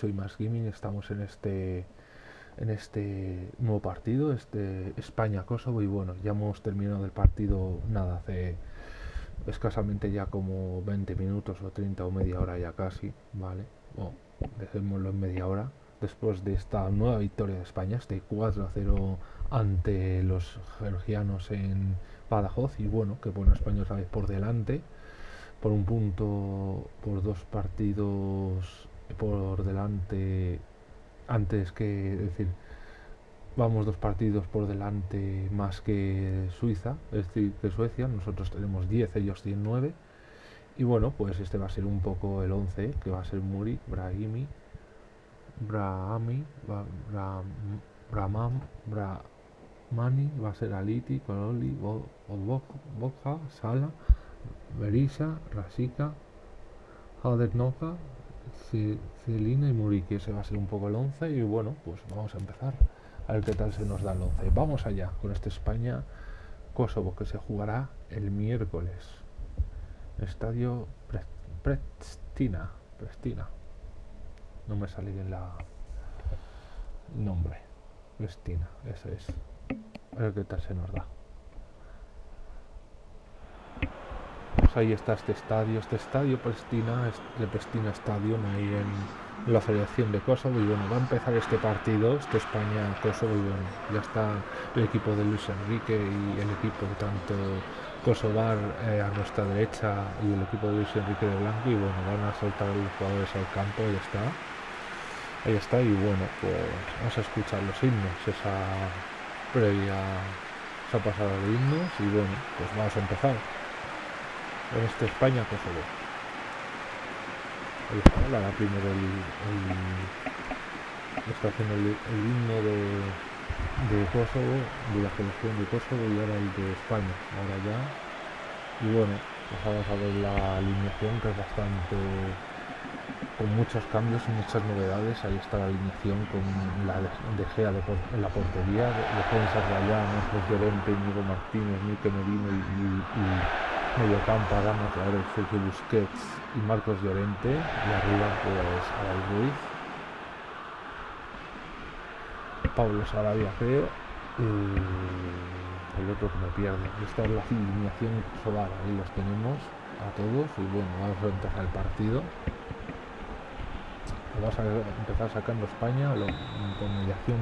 soy Más Gaming, estamos en este en este nuevo partido, este España-Kosovo y bueno, ya hemos terminado el partido nada, hace escasamente ya como 20 minutos o 30 o media hora ya casi, ¿vale? Bueno, dejémoslo en media hora después de esta nueva victoria de España, este 4-0 ante los georgianos en Badajoz y bueno, que bueno, España otra por delante por un punto, por dos partidos por delante antes que, decir, vamos dos partidos por delante más que Suiza, es decir, que Suecia, nosotros tenemos 10, ellos tienen 9. Y bueno, pues este va a ser un poco el 11, que va a ser Muri, Brahimi, Brahami, Bra, Brahman, Brahmani, va a ser Aliti, Kololi, Boca, Sala, Berisa, Rasika, Hadernova, Celina y Muriqui. Ese va a ser un poco el 11 y bueno, pues vamos a empezar. A ver qué tal se nos da el 11. Vamos allá con este España-Kosovo que se jugará el miércoles. Estadio Prestina. Prestina. No me sale bien la nombre. Prestina, ese es. A ver qué tal se nos da. Pues ahí está este estadio, este estadio Prestina, de Prestina Stadium ahí en la Federación de Kosovo. Y bueno, va a empezar este partido, este España-Kosovo y bueno, ya está el equipo de Luis Enrique y el equipo tanto Kosovar eh, a nuestra derecha y el equipo de Luis Enrique de Blanco. Y bueno, van a soltar a los jugadores al campo, ahí está. Ahí está y bueno, pues vamos a escuchar los himnos, esa previa, esa pasada de himnos y bueno, pues vamos a empezar este España Kosovo. Ahí está, la, primero el, está haciendo el, himno de, de Kosovo, de la selección de Kosovo y ahora el de España. Ahora ya. Y bueno, pues vamos a ver la alineación que es bastante con muchos cambios y muchas novedades. Ahí está la alineación con la de Gea de, en la portería, defensas de allá, Marcos Llorente, Nico Martínez, Mique Merino y, y mediocampo Adama el Sergio Busquets y Marcos Llorente y arriba pues Aray Ruiz. Pablo Sarabia creo y el otro que me pierde esta es la alineación solar ahí los tenemos a todos y bueno vamos a empezar el partido. Vamos a empezar sacando España con mediación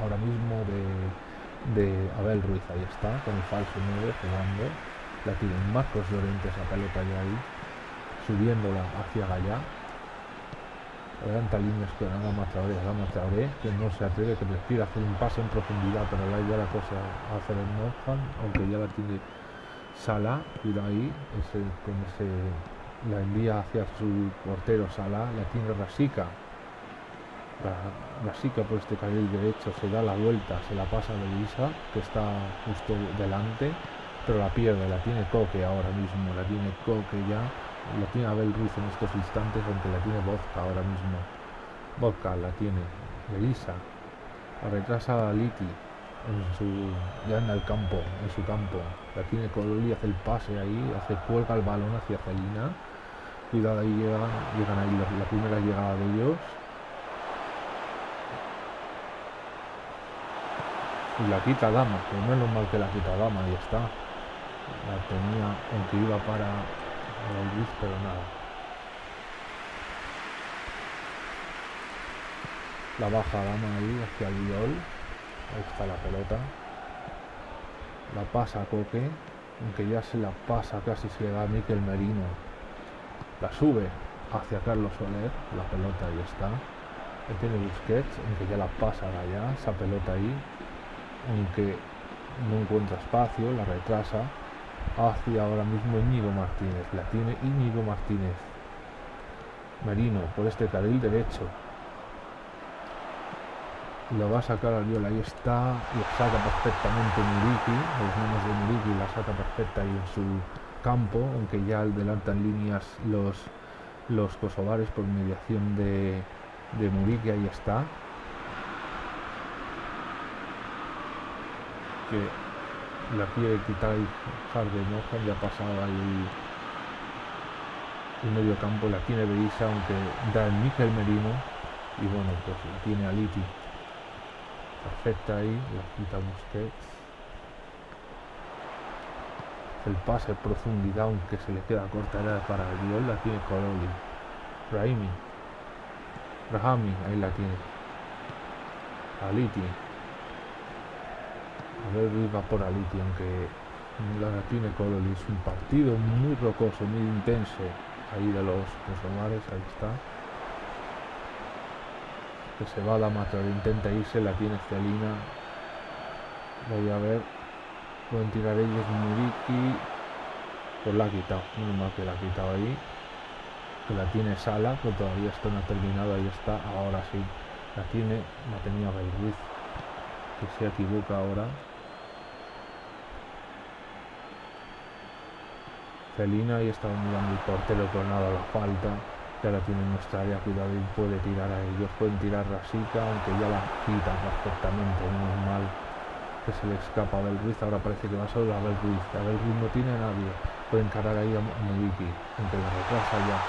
ahora mismo de, de Abel Ruiz ahí está con el falso 9 jugando la tiene Marcos Llorente esa pelota ya ahí, subiéndola hacia allá. Levanta líneas con Adama Traoré, Adama que no se atreve, que prefiere hacer un pase en profundidad, pero la ya la cosa a hacer el Norhan, aunque ya la tiene Sala, cuidado ahí, ese, con la envía hacia su portero Sala, la tiene Rasica, Rasica por este carril derecho se da la vuelta, se la pasa a Elisa, que está justo delante, pero la pierde, la tiene Coque ahora mismo, la tiene Coque ya, la tiene Abel Ruiz en estos instantes, aunque la tiene Vodka ahora mismo. Vodka la tiene Elisa, la retrasa Liti en su, ya en el campo, en su campo, la tiene Cololi, hace el pase ahí, hace cuelga el balón hacia Celina, cuidado ahí llegan, llegan ahí la, primera llegada de ellos, y la quita Dama, pero menos mal que la quita Dama, y está la tenía aunque iba para el Luis pero nada. La baja dama ahí hacia el viol. Ahí está la pelota. La pasa Coque aunque ya se la pasa casi se le da a Miquel Merino. La sube hacia Carlos Soler la pelota ahí está. Ahí tiene Busquets aunque ya la pasa allá esa pelota ahí aunque no encuentra espacio la retrasa hacia ahora mismo Íñigo Martínez. La tiene Íñigo Martínez. Merino por este carril derecho. Lo va a sacar al viol, ahí está, lo saca perfectamente Muriki, los manos de Muriki la saca perfecta ahí en su campo, aunque ya adelantan líneas los, los kosovares por mediación de, de Muriki, ahí está. Que la quiere quitar el Harden ya pasaba el, el medio campo, la tiene Beisa, aunque da el Mikel Merino Y bueno, pues tiene a Liti. Perfecta ahí, la quita Busquets. El pase profundidad, aunque se le queda corta era para el guion, la tiene Coroli. Raimi. Rahami, ahí la tiene. Aliti. A ver, viva por Aliti, aunque la tiene Coroli. Es un partido muy rocoso, muy intenso. Ahí de los musulmanes, ahí está. Que se va a la matar, intenta irse, la tiene Celina. Voy a ver. Pueden tirar ellos Muriki. Pues la ha quitado. Menos mal que la ha quitado ahí. Que la tiene Sala, que todavía esto no ha terminado. Ahí está. Ahora sí. La tiene. La tenía Belruiz. Que se equivoca ahora. Celina y está mirando el portero con nada la falta. Ya la tiene en nuestra área, cuidado y puede tirar a ellos. Pueden tirar Rasica, aunque ya la quita perfectamente, menos mal que se le escapa a Abel Ruiz, ahora parece que va solo a Abel Ruiz, Abel Ruiz no tiene a nadie, puede encarar ahí a Mubiki, aunque la retrasa ya.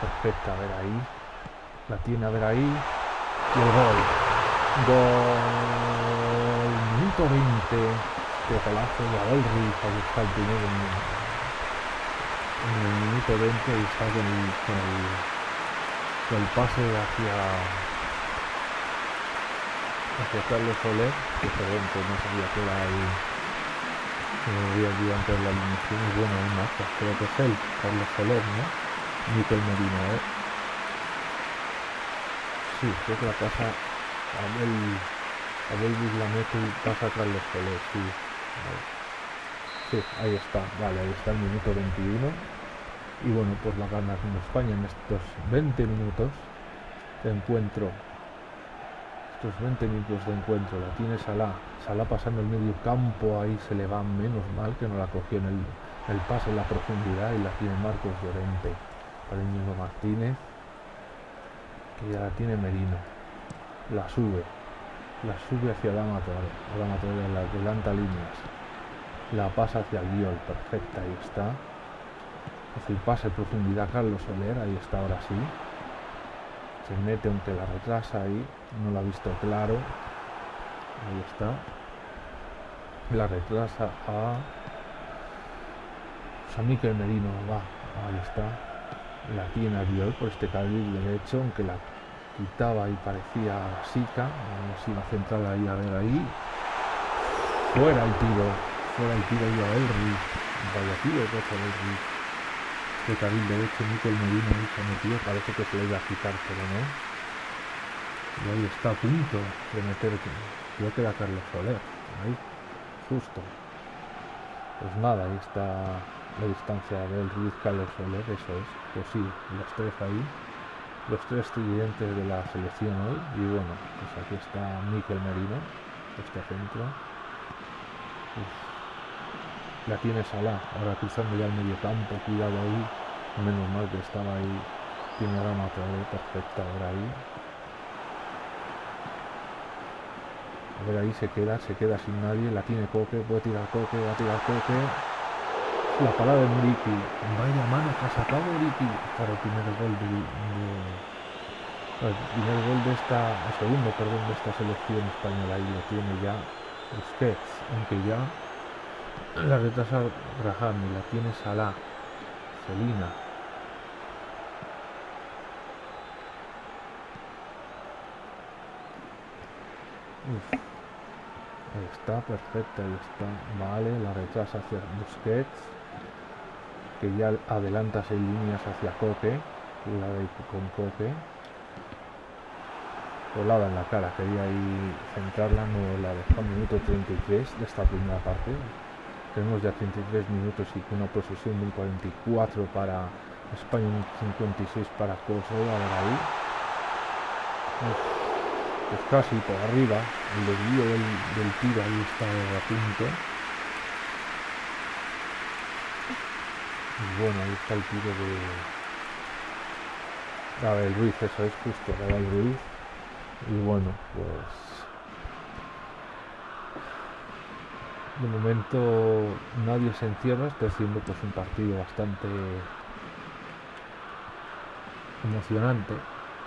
Perfecta, a ver ahí, la tiene a ver ahí, y el gol. Gol, minuto 20, de golazo de ahí está el primero en, el minuto 20 y con el, con el, el pase hacia hacia Carlos Soler, que perdón, no sabía que era ahí, que me había antes la alineación, y bueno, un más, creo que es él, Carlos Soler, ¿no? Miquel Medina, ¿eh? Sí, creo que la pasa Abel, Abel Bislamete y pasa a Carlos Soler, sí. Sí, ahí está, vale, ahí está el minuto 21. Y bueno, pues la gana España en estos 20 minutos de encuentro. Estos 20 minutos de encuentro. La tiene Salah, Salah pasando el medio campo, ahí se le va menos mal que no la cogió en el, el pase en la profundidad y la tiene Marcos Llorente. Para Íñigo Martínez, que ya la tiene Merino, la sube, la sube hacia Dama Torre, Dama Torre la adelanta líneas, la pasa hacia el perfecta, ahí está, el pase profundidad Carlos Soler, ahí está ahora sí, se mete aunque la retrasa ahí no lo ha visto claro. Ahí está. La retrasa a San Miquel Merino va ahí está. La tiene a Viol por este carril derecho aunque la quitaba y parecía Sica vamos a ir a centrar ahí a ver ahí fuera el tiro fuera el tiro y a Elri vaya tiro cosa Elri de carril derecho Miquel Medina ahí se metió, parece que se le iba a quitar, pero no. Y ahí está a punto de meter, creo que era Carlos Soler, ahí, justo. Pues nada, ahí está la distancia del Ruiz Carlos Soler, eso es, pues sí, los tres ahí, los tres tridentes de la selección hoy, y bueno, pues aquí está Miquel Merino, este centro. La tiene Salah, ahora cruzando ya el medio campo, cuidado ahí. Menos mal que estaba ahí. Tiene la matador perfecta ahora ahí. A ver, ahí se queda, se queda sin nadie. La tiene Coque, puede tirar Coque, va a tirar Coque. La parada de Muriki. Vaya mano que ha sacado Muriki para el primer gol de, el primer gol de esta, el segundo, perdón, de esta selección española. Ahí lo tiene ya Busquets, aunque ya la retrasa Graham la tiene Salah. Celina. Ahí está, perfecta, ahí está. Vale, la retrasa hacia Busquets. Que ya adelanta seis líneas hacia Coque. La de con Coque. Volada en la cara, quería ahí centrarla, no la dejó minuto 33 de esta primera parte. Tenemos ya 33 minutos y una posesión de 44 para España, 56 para Kosovo. A ver ahí. Pues casi por arriba. El desvío del, tiro ahí está a punto. Y bueno, ahí está el tiro de Gabriel Ruiz, eso es justo, Gabriel Ruiz. Y bueno, pues de momento nadie se encierra, está siendo pues un partido bastante emocionante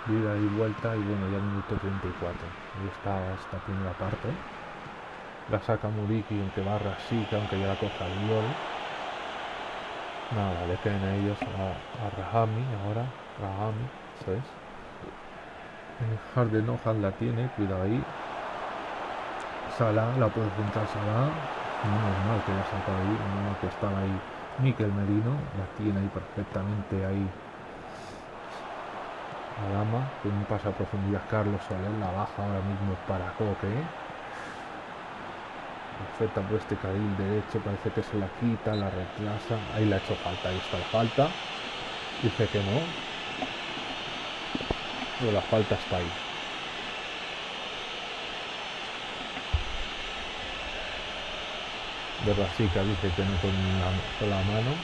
vida y vuelta y bueno, ya minuto 34. Ahí está esta primera parte. La saca Muriki, aunque va Rasika, aunque ya la coja el gol. Nada, le quedan a ellos a, Rahami ahora. Rahami, eso es. Harden Nohan la tiene, cuidado ahí. Sala, la puede juntar Sala. mal que la saca ahí, no que estaba ahí Miquel Merino, la tiene ahí perfectamente ahí. La dama, con un paso a profundidad Carlos Soler, la baja ahora mismo para Coque perfecta por este carril derecho, parece que se la quita, la retrasa, ahí la ha hecho falta, ahí está la falta, dice que no, pero la falta está ahí. De Rasica dice que no con la, con la mano,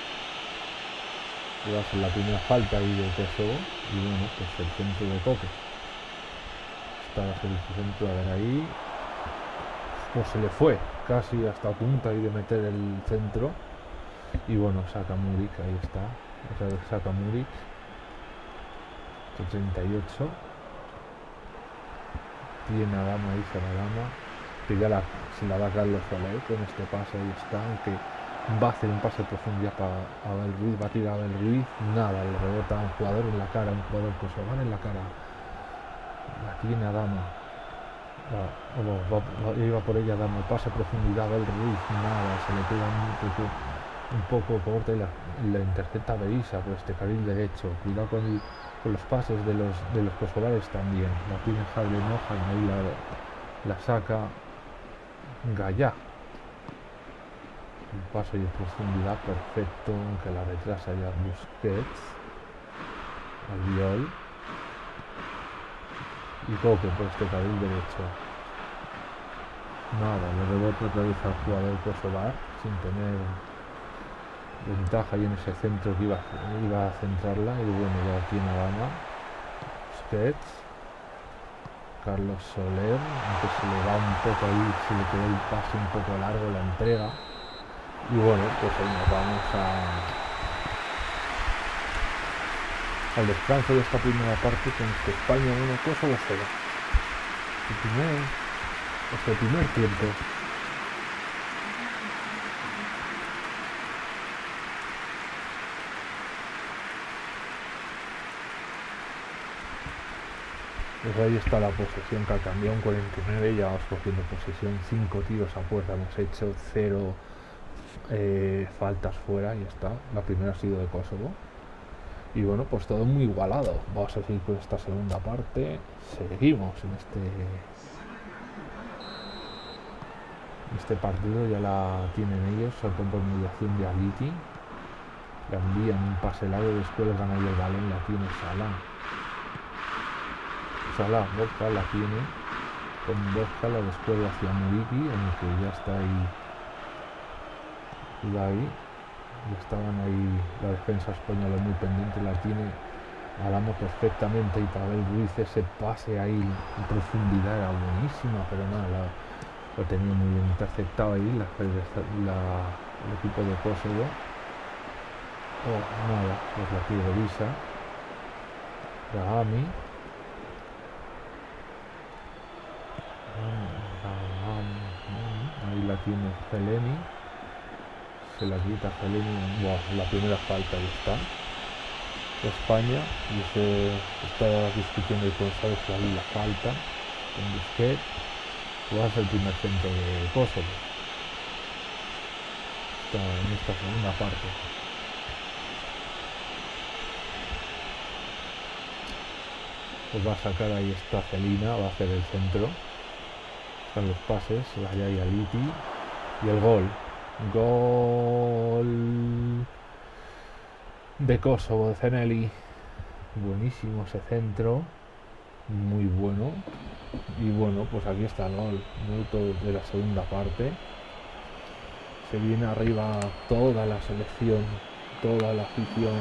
la primera falta ahí de Kosovo, y bueno, pues el centro de Coque. Está el centro, a ver ahí, pues se le fue casi hasta punta y de meter el centro. Y bueno saca Murik ahí está. Saca Murik 38 tiene a Dama se la Dama que ya la, se la da Carlos Soler con este pase ahí está aunque va a hacer un pase de profundidad para Abel Ruiz va a tirar a Abel Ruiz nada le rebota a un jugador en la cara un jugador va en la cara. La tiene a Dama. Iba por ella dando pase a profundidad del Ruiz, nada, se le queda un poco, un poco y la, la intercepta Beisa por este carril derecho. Cuidado con, con, los pases de los, de los kosovales también. La tiene Javier Enoja y ahí la, la saca Gallá. Un paso y de profundidad perfecto, aunque la retrasa ya Busquets. Albiol y Coque por este carril derecho. Nada, le rebota otra vez al jugador Kosovar sin tener ventaja y en ese centro que iba, a centrarla y bueno, ya tiene Dama. Sketch. Carlos Soler, aunque se le va un poco ahí, se le quedó el pase un poco largo la entrega. Y bueno, pues ahí nos vamos a al descanso de esta primera parte con que España una cosa o cero. El primer, el primer tiempo. Pues ahí está la posesión que ha cambiado un 49, ya vamos cogiendo posesión, 5 tiros a puerta hemos hecho, 0 eh, faltas fuera y está. La primera ha sido de Kosovo. Y bueno, pues todo muy igualado. Vamos a seguir con esta segunda parte. Seguimos en este este partido ya la tienen ellos, saltan por mediación de Aliti. Le envían un pase largo, después gana el balón, la tiene Salah. Salah, Borja la tiene. Con la después hacia Muriki, en el que ya está ahí. Y ahí estaban ahí la defensa española muy pendiente, la tiene Alamo perfectamente y Pavel Ruiz ese pase ahí en profundidad era buenísima, pero nada, lo tenía muy bien interceptado ahí la, el equipo de Kosovo. Oh, nada, pues la tiene Visa. Rahami. Ahí la tiene Zeleni se la quita Fellini, la primera falta y está. España y se está discutiendo con sabes ahí la falta con Busquets. Va a ser el primer centro de Kosovo. Está en esta segunda parte. Pues va a sacar ahí esta Celina va a hacer el centro los pases allá y Aliti y el gol Gol de Kosovo, de Zeneli. Buenísimo ese centro. Muy bueno. Y bueno, pues aquí está el gol. Minuto de la segunda parte. Se viene arriba toda la selección, toda la afición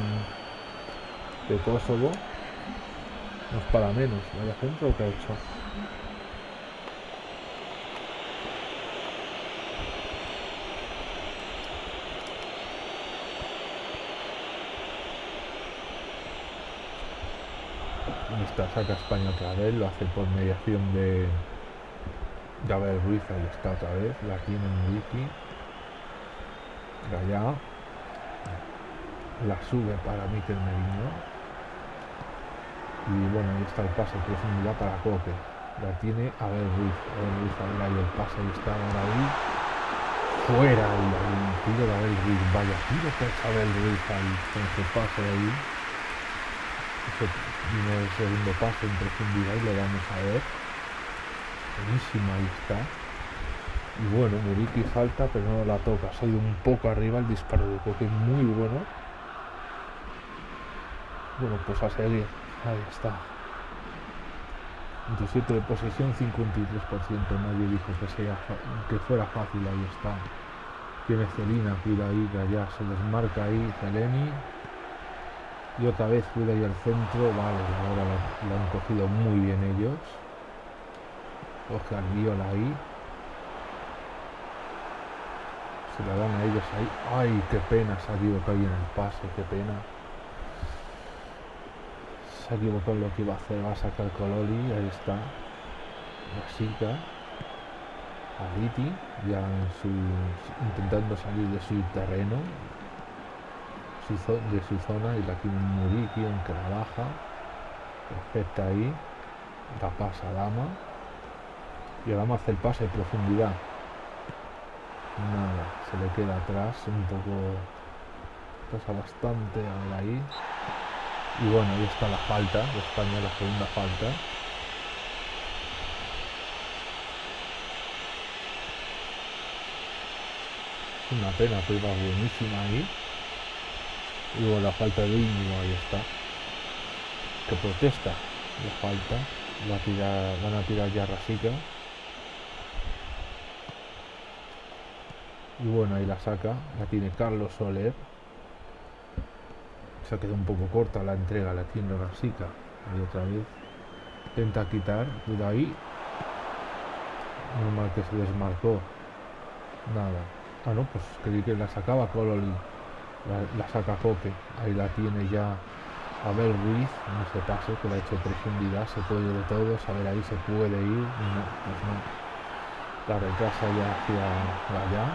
de Kosovo. No es para menos. Vaya centro que ha hecho. Esta saca España otra vez, lo hace por mediación de Gabriel Ruiz, ahí está otra vez, la tiene Wiki. Allá. La sube para Miquel Merino. Y bueno, ahí está el pase, profundidad para Coque. La tiene Abel Ruiz. Abel Ruiz, ahí el pase, ahí está ahí. Fuera el, el tiro de Abel Ruiz. Vaya tiro que es Abel Ruiz ahí, con ese pase ahí. Primer segundo pase en profundidad y lo vamos a ver. Buenísima, ahí está. Y bueno, Muriki falta, pero no la toca. Ha ido un poco arriba el disparo de Coque, muy bueno. Bueno, pues a seguir. Ahí está. 27 de posesión, 53%. Nadie dijo que, sea que fuera fácil. Ahí está. Tiene Celina, cuida ahí, que allá se desmarca ahí Zeleni. Y otra vez cuida ahí al centro. Vale, ahora lo, han cogido muy bien ellos. Al Viola ahí. Se la dan a ellos ahí. ¡Ay, qué pena! Se ha equivocado en el pase, qué pena se ha equivocado lo que iba a hacer, va a sacar Cololi, ahí está, Basica, Aliti, ya en su, intentando salir de su terreno, de su zona, y la tiene Muriki, aunque la baja, perfecta ahí, la pasa Dama, y Dama hace el pase de profundidad, nada, se le queda atrás, un poco, pasa bastante, ahí, y bueno, ahí está la falta de España, la segunda falta. Una pena, pero iba buenísima ahí. Y luego la falta de Íñigo, ahí está. Que protesta la falta. Va a van a tirar ya Rasica. Y bueno, ahí la saca. La tiene Carlos Soler se ha quedado un poco corta la entrega, la tiene Rasica. Ahí otra vez. Intenta quitar, cuidado ahí. Normal que se desmarcó. Nada. Ah, no, pues creí que la sacaba Cololi. La, saca Coque. Ahí la tiene ya Abel Ruiz. No se pase, que la ha hecho profundidad. Se puede de todos. A ver, ahí se puede ir. No, pues no. La retrasa ya hacia allá.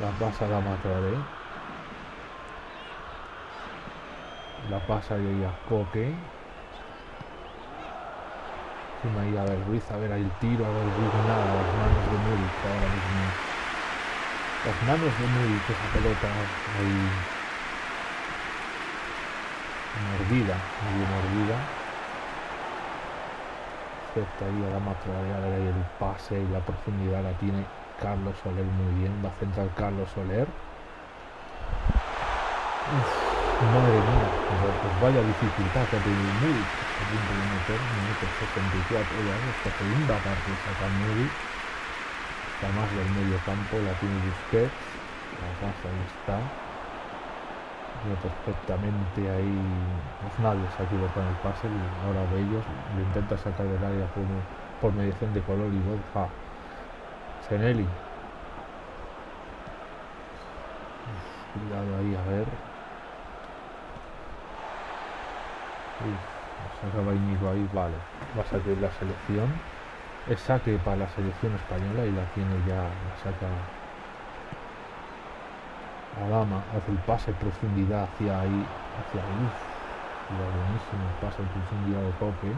La pasa la Matrare. la pasa y a Coque encima ahí a ver Ruiz a ver ahí el tiro a ver Ruiz nada las manos de Muri ahora mismo las manos de Muri que esa pelota ahí mordida muy mordida perfecto ahí a la ver ahí el pase y la profundidad la tiene Carlos Soler muy bien va a centrar Carlos Soler Uf. Madre mía, pues vaya dificultad que ha tenido Muri. A de minuto 64 ya, esta segunda parte saca Muri. Más del medio campo, la tiene Busquets. Pasa, ahí está. Perfectamente ahí. Pues nadie se ha equivocado en el pase. Y ahora Bellos lo intenta sacar del área por, por mediación de color y Borja. Seneli. Cuidado ahí, a ver. acaba Íñigo ahí, vale. Va a salir la selección. Es saque para la selección española y la tiene ya, la saca Adama, hace el pase profundidad hacia ahí, hacia ahí. Y buenísimo el pase en profundidad de Coque.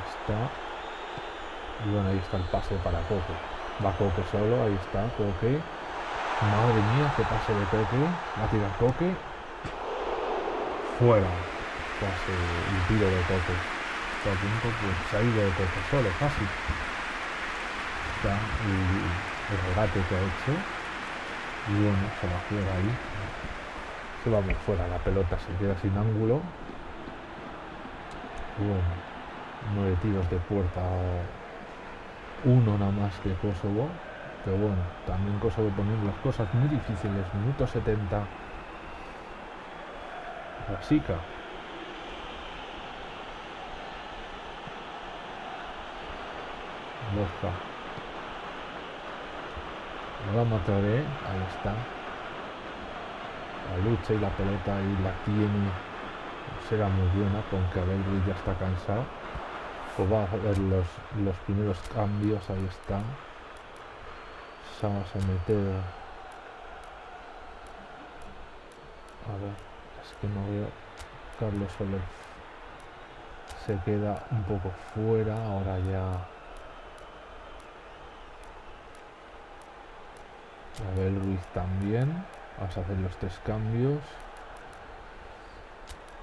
Está. Y bueno, ahí está el pase para Coque. Va Coque solo, ahí está, Coque. Madre mía, qué pase de Coque. Va a tirar Coque fuera casi el tiro de Coque a punto pues ha ido de Coque solo casi está el, el regate que ha hecho. Y bueno se va fuera ahí. Se va muy fuera la pelota se queda sin ángulo. Bueno nueve tiros de puerta. Uno nada más que Kosovo. Pero bueno también Kosovo poniendo las cosas muy difíciles. Minuto 70 la chica. Borja. Ahora mataré. Ahí está. la lucha y la pelota ahí la tiene será muy buena aunque Abel ya está cansado pues va a ver los, los primeros cambios ahí está vamos a meter a ver es que no veo Carlos Soler se queda un poco fuera ahora ya Abel Ruiz también. Vamos a hacer los tres cambios.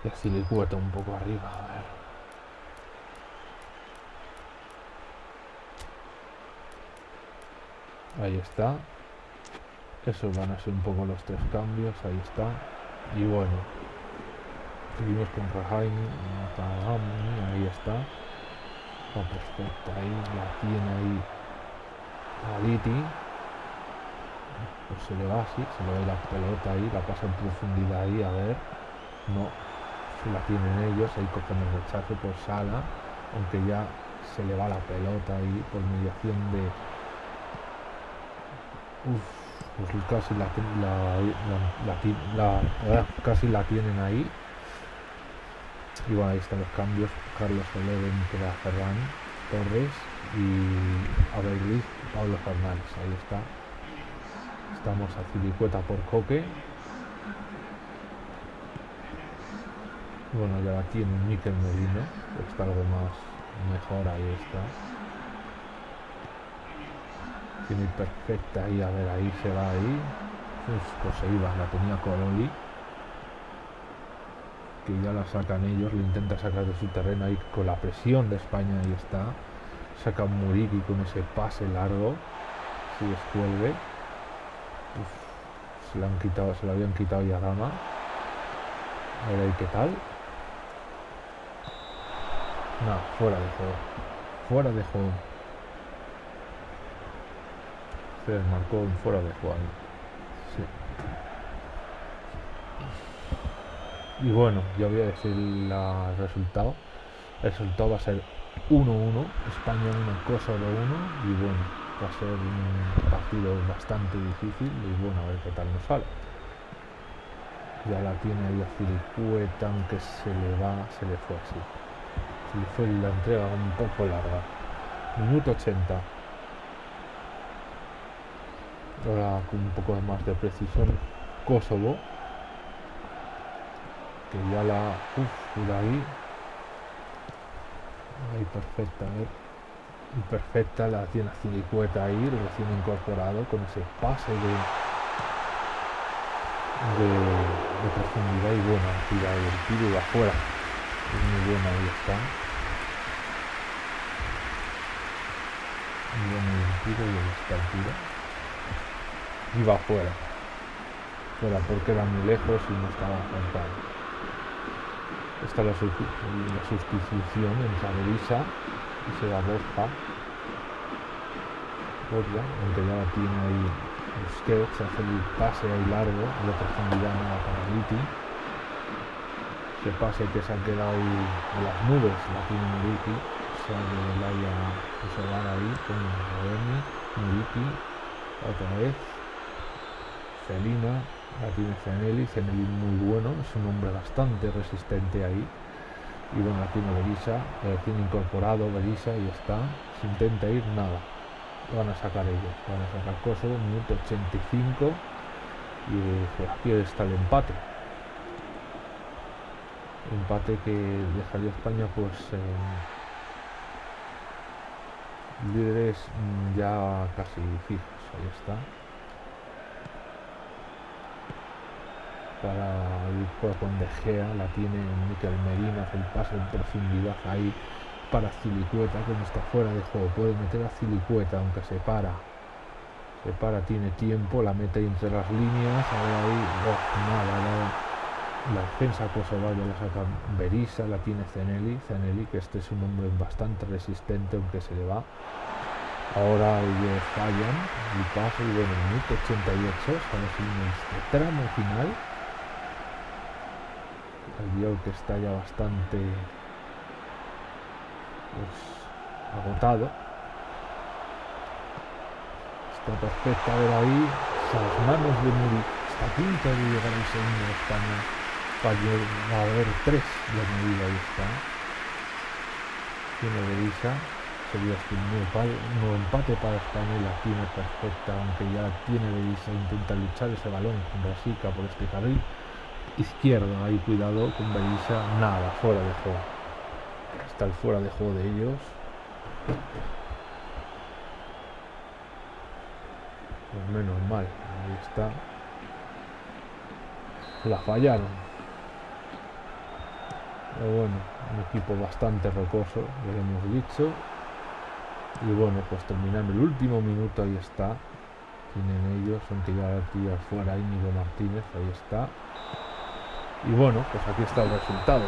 Y así le cuota un poco arriba ahí está. Esos van a ser un poco los tres cambios ahí está. Y bueno seguimos con Rahaim ahí está. Oh, perfecto ahí la tiene ahí Aliti pues se le va así se le va la pelota ahí la pasa en profundidad ahí a ver no se la tienen ellos ahí cogen el rechazo por sala aunque ya se le va la pelota ahí por mediación de Uf, pues casi la, la, casi la tienen ahí. Y bueno, ahí están los cambios. Carlos Soler entra Ferran Torres y Abel Luis, Pablo Fernández. Ahí está. Estamos a Cilicueta por Coque. Bueno, ya la tiene Miquel Merino. Está algo más mejor. Ahí está tiene perfecta ahí, a ver, ahí se va ahí. pues se iba, la tenía Coroli. Que ya la sacan ellos, le intenta sacar de su terreno ahí con la presión de España, ahí está. Saca Muriki con ese pase largo. Si descuelgue. Se la han quitado, se la habían quitado ya Dama. A ver ahí qué tal. No, fuera de juego. Fuera de juego. marcó un fuera de juego. Y bueno, ya voy a decir el resultado. El resultado va a ser 1-1, España 1, Kosovo 1 y bueno, va a ser un partido bastante difícil y bueno, a ver qué tal nos sale. Ya la tiene ahí a Filicueta, aunque se le va, se le fue así. Se le fue la entrega un poco larga. Minuto 80 ahora con un poco más de precisión Kosovo que ya la uff ahí ahí perfecta a ver perfecta la tiene Cilicueta ahí recién incorporado con ese pase de de, profundidad y buena tira el tiro de afuera es muy buena ahí está muy bueno tiro y ahí está el tiro iba fuera. Fuera porque era muy lejos y no estaba contado. Esta es la, sustitución entre Berisa y se da Borja. Borja, aunque ya la tiene ahí sketch, hace el pase ahí largo, de profundidad nada para Viti. Ese pase que se ha quedado en las nubes, la tiene Muriki, sale del área va ahí con Roberni, Muriki, otra vez, Celina, la tiene Ceneli, Ceneli muy bueno, es un hombre bastante resistente ahí. Y bueno, tiene Berisa, la tiene incorporado Berisa y está. Se intenta ir, nada. Van a sacar ellos, van a sacar Kosovo, minuto 85 y aquí está el empate. Empate que dejaría España pues líderes ya casi fijos, ahí está. Para el con De Gea, la tiene Miquel Medina, hace el paso en profundidad ahí para Cilicueta, como está fuera de juego, puede meter a Cilicueta, aunque se para, se para, tiene tiempo, la mete entre las líneas, ahora ahí, oh, nada, la defensa kosovaria la saca Berisa, la tiene Zeneli, Zeneli, que este es un hombre bastante resistente, aunque se le va. Ahora ellos fallan y pasa y bueno, minuto 88, estamos en este tramo final el guion que está ya bastante pues, agotado está perfecta ver ahí las manos de Muri está a punto de llegar el segundo de España. Falló, va a haber tres de medida, ahí está. Tiene Berisha, sería este nuevo, empate para España la tiene perfecta, aunque ya tiene Berisha, intenta luchar ese balón con Brasica por este carril izquierdo, ahí cuidado con Berisha, nada, fuera de juego. Está el fuera de juego de ellos. Pues menos mal, ahí está. La fallaron. Pero bueno, un equipo bastante rocoso, ya lo hemos dicho. Y bueno, pues terminando el último minuto, ahí está. Tienen ellos, aunque ya tira fuera Íñigo Martínez, ahí está. Y bueno, pues aquí está el resultado.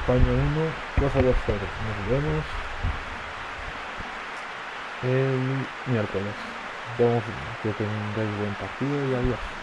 España 1, cosa 2 0. Nos vemos el miércoles. que tengáis buen partido y adiós.